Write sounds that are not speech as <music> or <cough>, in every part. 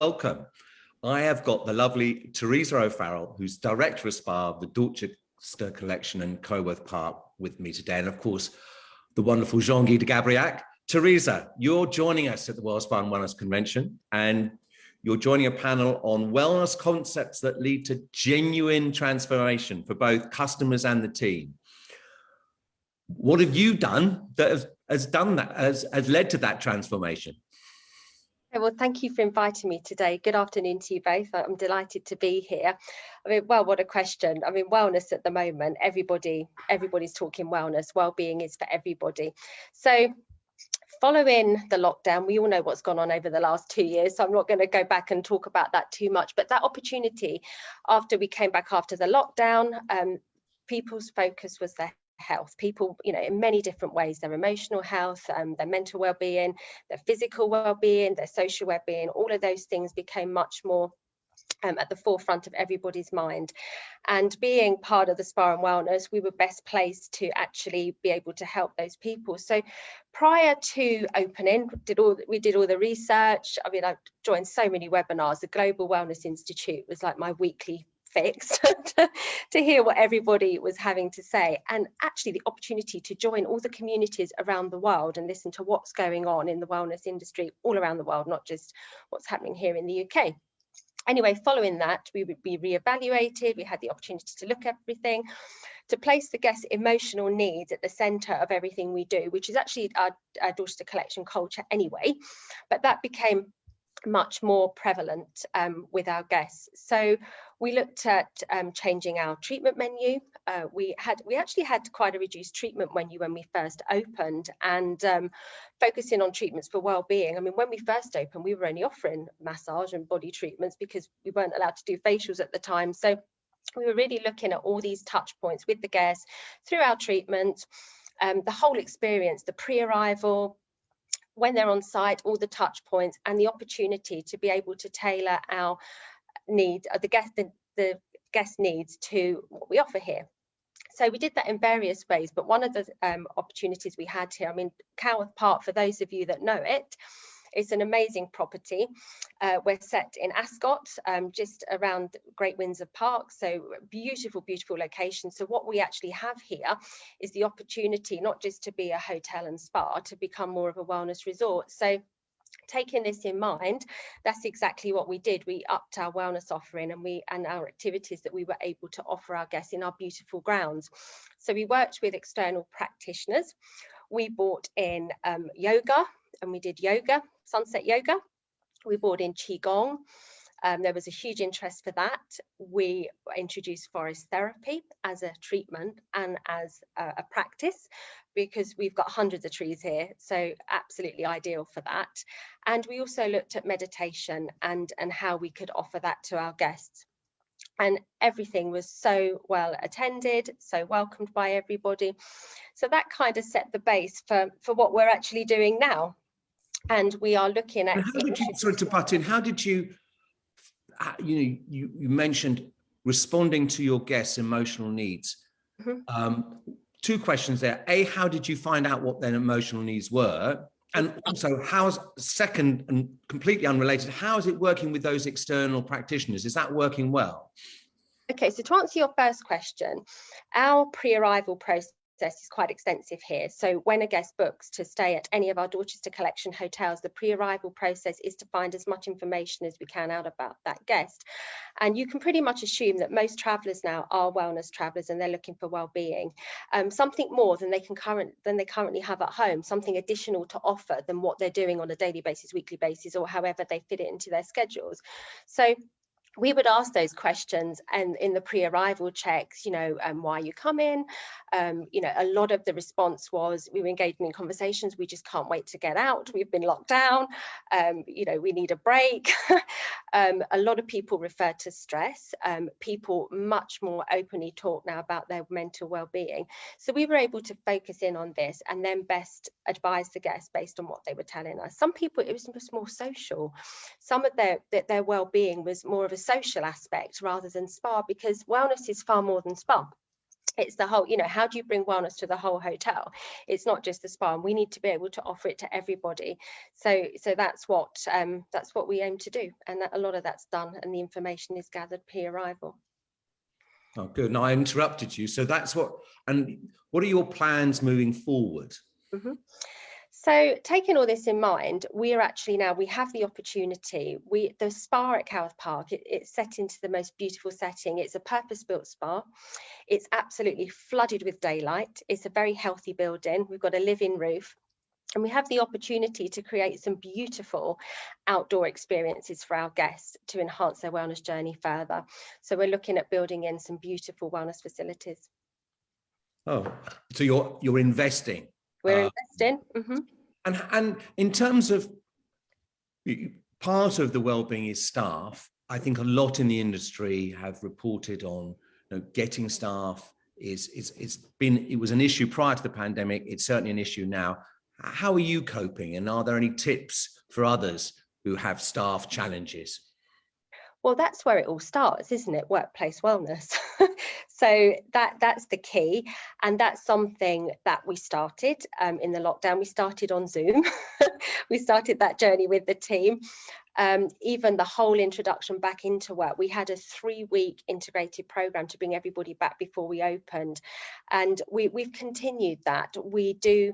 welcome. I have got the lovely Teresa O'Farrell, who's Director of SPA the Dorchester Collection and Coworth Park with me today. And of course, the wonderful Jean-Guy de Gabriac. Teresa, you're joining us at the World Spa and Wellness Convention and you're joining a panel on wellness concepts that lead to genuine transformation for both customers and the team. What have you done that has, has done that, has, has led to that transformation? Well, thank you for inviting me today. Good afternoon to you both. I'm delighted to be here. I mean, well, what a question. I mean, wellness at the moment, everybody, everybody's talking wellness. Well-being is for everybody. So following the lockdown, we all know what's gone on over the last two years, so I'm not going to go back and talk about that too much. But that opportunity, after we came back after the lockdown, um, people's focus was their health people you know in many different ways their emotional health um, their mental well-being their physical well-being their social well-being all of those things became much more um, at the forefront of everybody's mind. And being part of the Spa and Wellness, we were best placed to actually be able to help those people. So prior to opening, did all we did all the research. I mean, I joined so many webinars. The Global Wellness Institute was like my weekly fix <laughs> to, to hear what everybody was having to say and actually the opportunity to join all the communities around the world and listen to what's going on in the wellness industry all around the world not just what's happening here in the UK Anyway, following that, we would be re-evaluated. We had the opportunity to look at everything, to place the guest emotional needs at the centre of everything we do, which is actually our, our Dorchester Collection culture anyway. But that became much more prevalent um, with our guests. So we looked at um, changing our treatment menu. Uh, we had we actually had quite a reduced treatment menu when we first opened and um, focusing on treatments for well-being. I mean, when we first opened, we were only offering massage and body treatments because we weren't allowed to do facials at the time. So we were really looking at all these touch points with the guests through our treatment, um, the whole experience, the pre-arrival, when they're on site, all the touch points and the opportunity to be able to tailor our needs, uh, the guest, the, the guest needs to what we offer here. So we did that in various ways, but one of the um, opportunities we had here, I mean, Coworth Park, for those of you that know it, it's an amazing property. Uh, we're set in Ascot, um, just around Great Windsor Park. So beautiful, beautiful location. So what we actually have here is the opportunity not just to be a hotel and spa, to become more of a wellness resort. So taking this in mind, that's exactly what we did. We upped our wellness offering and we and our activities that we were able to offer our guests in our beautiful grounds. So we worked with external practitioners. We brought in um, yoga and we did yoga sunset yoga. We brought in Qigong. Um, there was a huge interest for that. We introduced forest therapy as a treatment and as a, a, practice because we've got hundreds of trees here, so absolutely ideal for that. And we also looked at meditation and, and how we could offer that to our guests. And everything was so well attended, so welcomed by everybody. So that kind of set the base for, for what we're actually doing now and we are looking at. How did you, sorry to butt in, how did you, you know, you, you mentioned responding to your guests' emotional needs. Mm -hmm. um, two questions there. A, how did you find out what their emotional needs were? And also, how's second and completely unrelated, how is it working with those external practitioners? Is that working well? Okay, so to answer your first question, our pre-arrival process process is quite extensive here. So when a guest books to stay at any of our Dorchester Collection hotels, the pre-arrival process is to find as much information as we can out about that guest. And you can pretty much assume that most travellers now are wellness travellers and they're looking for well-being. Um, something more than they can current than they currently have at home, something additional to offer than what they're doing on a daily basis, weekly basis, or however they fit it into their schedules. So we would ask those questions and in the pre-arrival checks, you know, um, why you come in, um, you know, a lot of the response was we were engaging in conversations, we just can't wait to get out, we've been locked down, um, you know, we need a break. <laughs> Um, a lot of people refer to stress, um, people much more openly talk now about their mental well-being. So we were able to focus in on this and then best advise the guests based on what they were telling us. Some people, it was just more social. Some of their, their, their well-being was more of a social aspect rather than spa because wellness is far more than spa. It's the whole you know how do you bring wellness to the whole hotel? It's not just the spa and we need to be able to offer it to everybody. So so that's what um that's what we aim to do and that, a lot of that's done and the information is gathered pre-arrival. Oh good. Now i interrupted you. So that's what and what are your plans moving forward? Mm -hmm. So taking all this in mind, we are actually now, we have the opportunity, we the spa at Coworth Park, it, it's set into the most beautiful setting. It's a purpose-built spa. It's absolutely flooded with daylight. It's a very healthy building. We've got a live-in roof. And we have the opportunity to create some beautiful outdoor experiences for our guests to enhance their wellness journey further. So we're looking at building in some beautiful wellness facilities. Oh, so you're you're investing we're uh, investing. Mm -hmm. And, and in terms of part of the well-being is staff. I think a lot in the industry have reported on you know, getting staff is, is it's been it was an issue prior to the pandemic. It's certainly an issue now. How are you coping? And are there any tips for others who have staff challenges? Well, that's where it all starts, isn't it? Workplace wellness. <laughs> so that that's the key, and that's something that we started um, in the lockdown. We started on Zoom. <laughs> we started that journey with the team. Um, even the whole introduction back into work, we had a three-week integrated program to bring everybody back before we opened, and we, we've continued that. We do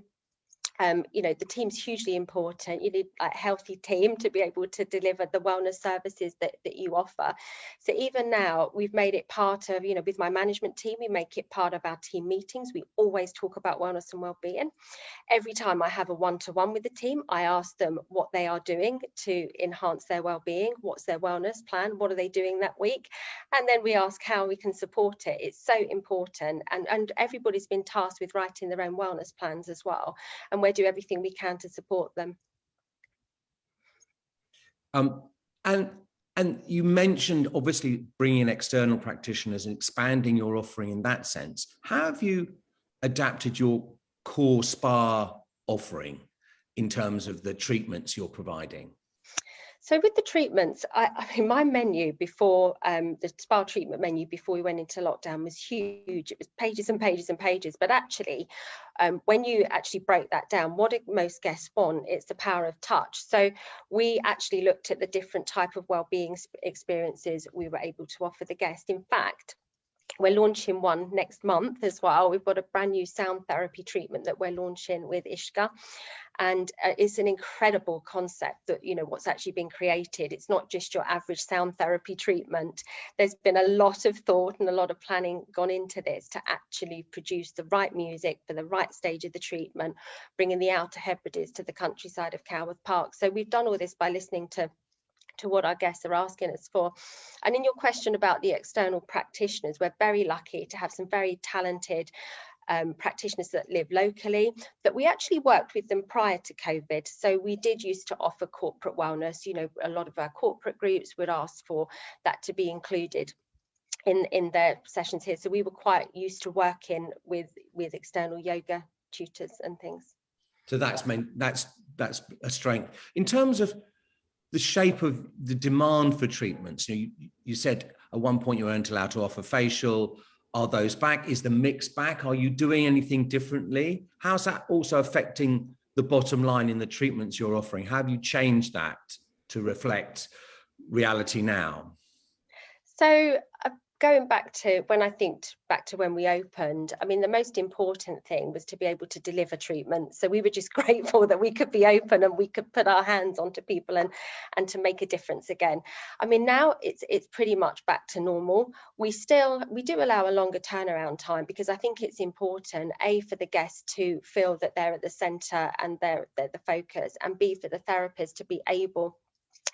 um, you know, the team's hugely important. You need a healthy team to be able to deliver the wellness services that, that you offer. So even now, we've made it part of, you know, with my management team, we make it part of our team meetings. We always talk about wellness and well-being. Every time I have a one-to-one -one with the team, I ask them what they are doing to enhance their well-being, what's their wellness plan, what are they doing that week? And then we ask how we can support it. It's so important. And, and everybody's been tasked with writing their own wellness plans as well. And we're do everything we can to support them. Um, and and you mentioned obviously bringing in external practitioners and expanding your offering in that sense. How have you adapted your core spa offering in terms of the treatments you're providing? So with the treatments, I, I mean, my menu before um, the spa treatment menu before we went into lockdown was huge. It was pages and pages and pages. But actually, um, when you actually break that down, what do most guests want? It's the power of touch. So we actually looked at the different type of well-being experiences we were able to offer the guest. In fact, we're launching one next month as well. We've got a brand new sound therapy treatment that we're launching with Ishga. And uh, it's an incredible concept that, you know, what's actually been created. It's not just your average sound therapy treatment. There's been a lot of thought and a lot of planning gone into this to actually produce the right music for the right stage of the treatment, bringing the Outer Hebrides to the countryside of Coworth Park. So we've done all this by listening to to what our guests are asking us for. And in your question about the external practitioners, we're very lucky to have some very talented um, practitioners that live locally, that we actually worked with them prior to COVID. So we did used to offer corporate wellness. You know, a lot of our corporate groups would ask for that to be included in, in their sessions here. So we were quite used to working with, with external yoga tutors and things. So that's meant that's that's a strength. In terms of the shape of the demand for treatments, you, you, said at one point you weren't allowed to offer facial, are those back? Is the mix back? Are you doing anything differently? How's that also affecting the bottom line in the treatments you're offering? How have you changed that to reflect reality now? So uh, going back to when I think back to when we opened, I mean, the most important thing was to be able to deliver treatment. So we were just <laughs> grateful that we could be open and we could put our hands onto people and, and to make a difference again. I mean, now it's it's pretty much back to normal. We still, we do allow a longer turnaround time because I think it's important, A, for the guests to feel that they're at the center and they're, they're the focus, and B, for the therapist to be able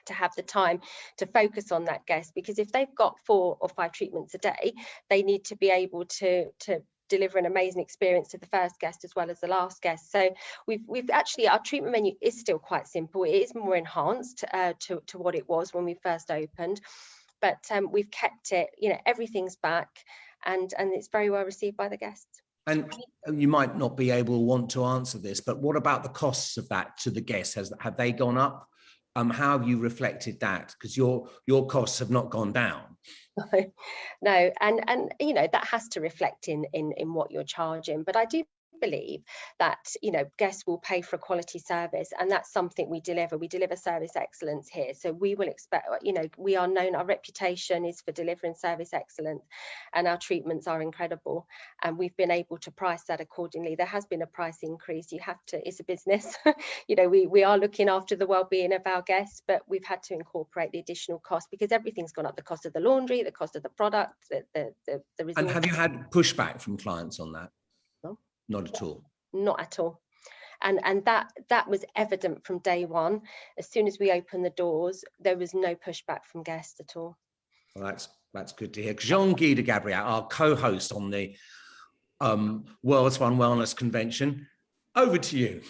to have the time to focus on that guest because if they've got four or five treatments a day they need to be able to to deliver an amazing experience to the first guest as well as the last guest so we've we've actually our treatment menu is still quite simple it is more enhanced uh, to, to what it was when we first opened but um, we've kept it you know everything's back and and it's very well received by the guests and you might not be able to want to answer this, but what about the costs of that to the guests? Has have they gone up? Um, how have you reflected that? Because your your costs have not gone down. <laughs> no, and and you know that has to reflect in in in what you're charging. But I do believe that you know guests will pay for a quality service and that's something we deliver. We deliver service excellence here. So we will expect you know we are known our reputation is for delivering service excellence and our treatments are incredible. And we've been able to price that accordingly. There has been a price increase. You have to it's a business. <laughs> You know we we are looking after the well-being of our guests but we've had to incorporate the additional cost because everything's gone up. The cost of the laundry the cost of the product the the, the, the and have you had pushback from clients on that not at all. Not at all. And, and that that was evident from day one. As soon as we opened the doors, there was no pushback from guests at all. Well, that's that's good to hear. Jean-Guy de Gabriac, our co-host on the um, World Spa and Wellness Convention, over to you.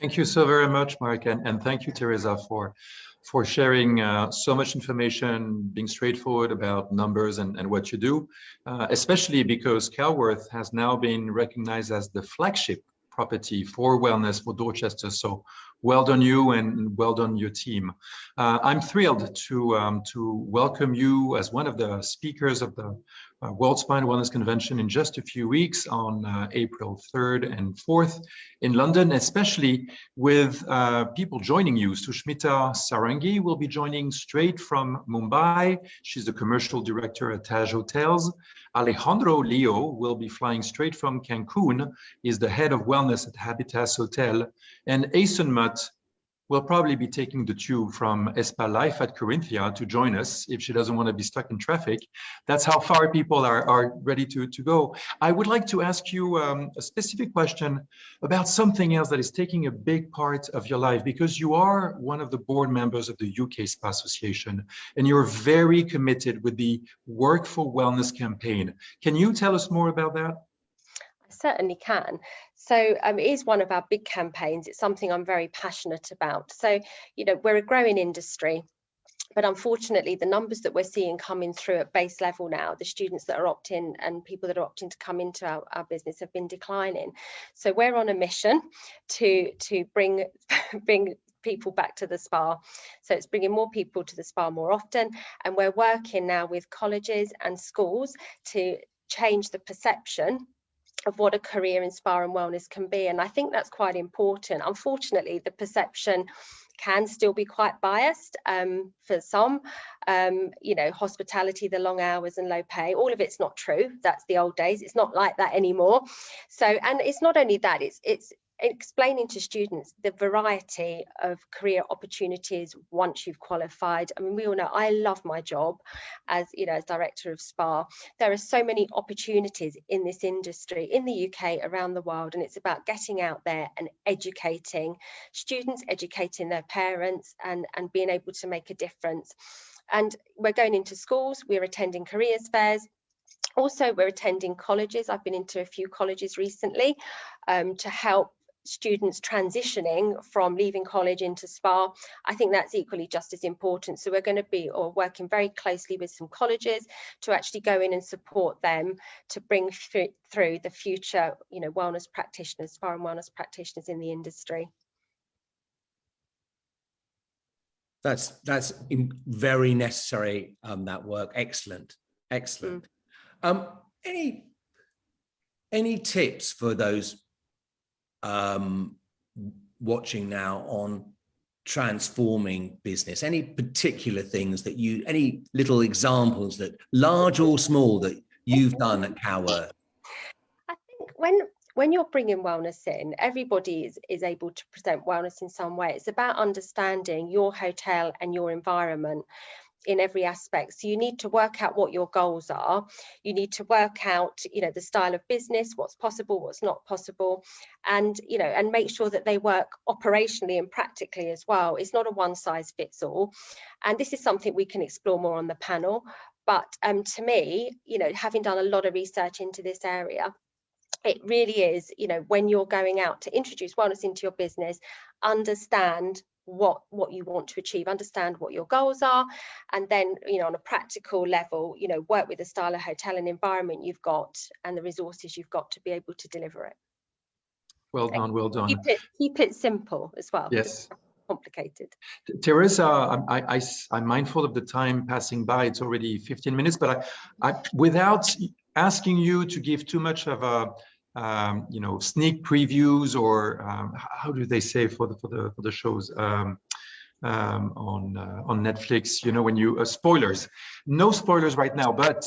Thank you so very much, Mark, and, and thank you, Teresa, for for sharing uh, so much information, being straightforward about numbers and, and what you do, uh, especially because Coworth has now been recognized as the flagship property for wellness for Dorchester. So well done you and well done your team. Uh, I'm thrilled to, um, to welcome you as one of the speakers of the uh, World Spa and Wellness Convention in just a few weeks on uh, April 3rd and 4th in London, especially with uh, people joining you. Sushmita Sarangi will be joining straight from Mumbai. She's the commercial director at Taj Hotels. Alejandro Leo will be flying straight from Cancun. He's the head of wellness at Habitas Hotel. And Asen Mutt will probably be taking the tube from Espa Life at Corinthia to join us if she doesn't want to be stuck in traffic. That's how far people are, are ready to, to go. I would like to ask you um, a specific question about something else that is taking a big part of your life because you are one of the board members of the UK Spa Association and you're very committed with the Work for Wellness campaign. Can you tell us more about that? I certainly can. So um, it is one of our big campaigns. It's something I'm very passionate about. So, you know, we're a growing industry but unfortunately the numbers that we're seeing coming through at base level now the students that are opting and people that are opting to come into our, our business have been declining so we're on a mission to to bring <laughs> bring people back to the spa so it's bringing more people to the spa more often and we're working now with colleges and schools to change the perception of what a career in spa and wellness can be and I think that's quite important. Unfortunately the perception can still be quite biased um, for some. Um, you know hospitality the long hours and low pay all of it's not true. That's the old days. It's not like that anymore. So and it's not only that it's it's explaining to students the variety of career opportunities once you've qualified. I mean, we all know I love my job as, you know, as director of SPA. There are so many opportunities in this industry in the UK, around the world, and it's about getting out there and educating students, educating their parents and, and being able to make a difference. And we're going into schools, we're attending careers fairs, also we're attending colleges i've been into a few colleges recently um, to help students transitioning from leaving college into SPA, I think that's equally just as important. So we're going to be or working very closely with some colleges to actually go in and support them to bring through the future, you know, wellness practitioners, spa and wellness practitioners in the industry. That's that's very necessary. Um, that work, excellent, excellent. Mm. Um, any any tips for those um, watching now on transforming business? Any particular things that you, any little examples that large or small that you've done at Coworth? I think when when you're bringing wellness in, everybody is, is able to present wellness in some way. It's about understanding your hotel and your environment in every aspect. So you need to work out what your goals are. You need to work out you know the style of business what's possible what's not possible. And you know and make sure that they work operationally and practically as well. It's not a one size fits all. And this is something we can explore more on the panel. But um, to me you know having done a lot of research into this area it really is you know when you're going out to introduce wellness into your business understand what what you want to achieve understand what your goals are and then you know on a practical level you know work with the style of hotel and environment you've got and the resources you've got to be able to deliver it well done well done keep it keep it simple as well yes complicated. Teresa, I'm, I, I, I'm mindful of the time passing by. It's already 15 minutes, but I, I without asking you to give too much of a, um, you know, sneak previews or um, how do they say for the for the for the shows um, um, on uh, on Netflix? You know, when you uh, spoilers, no spoilers right now, but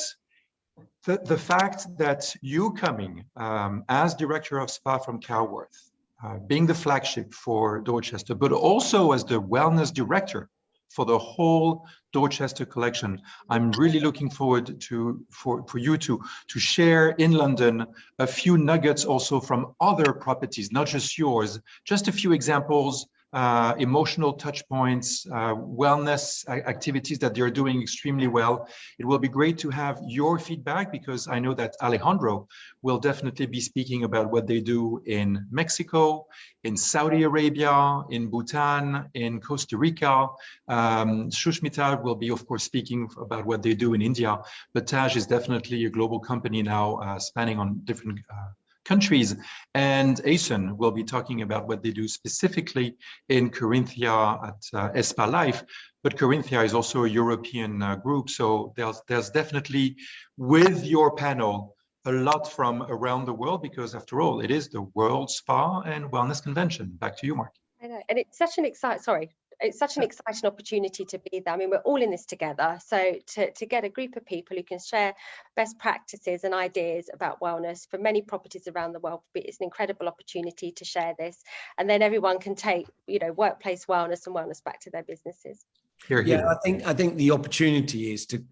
the the fact that you coming um, as director of spa from Coworth uh, being the flagship for Dorchester, but also as the wellness director for the whole Dorchester collection. I'm really looking forward to for, for you to, to share in London a few nuggets also from other properties, not just yours, just a few examples uh, emotional touch points, uh, wellness activities that they're doing extremely well. It will be great to have your feedback because I know that Alejandro will definitely be speaking about what they do in Mexico, in Saudi Arabia, in Bhutan, in Costa Rica. Um, Shushmita will be, of course, speaking about what they do in India, but Taj is definitely a global company now uh, spanning on different uh, countries. And Asen will be talking about what they do specifically in Corinthia at uh, Espa Life. But Corinthia is also a European uh, group. So there's, there's definitely, with your panel, a lot from around the world, because after all, it is the World Spa and Wellness Convention. Back to you, Mark. I know, and it's such an exciting, sorry, it's such an exciting opportunity to be there. I mean, we're all in this together. So to, to get a group of people who can share best practices and ideas about wellness for many properties around the world, it's an incredible opportunity to share this. And then everyone can take, you know, workplace wellness and wellness back to their businesses. Here, here. Yeah, I think I think the opportunity is to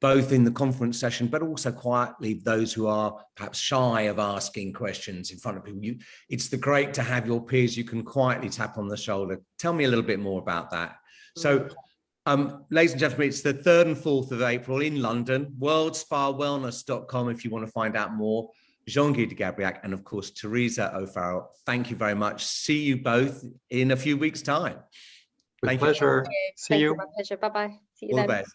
both in the conference session, but also quietly those who are perhaps shy of asking questions in front of people. You, it's the great to have your peers you can quietly tap on the shoulder. Tell me a little bit more about that. So, um, ladies and gentlemen, it's the 3rd and 4th of April in London, worldspawellness.com if you want to find out more. Jean-Guy de Gabriac and of course, Teresa O'Farrell. Thank you very much. See you both in a few weeks time. With Thank pleasure. You. See you. My pleasure. Bye-bye. See you All then. the best.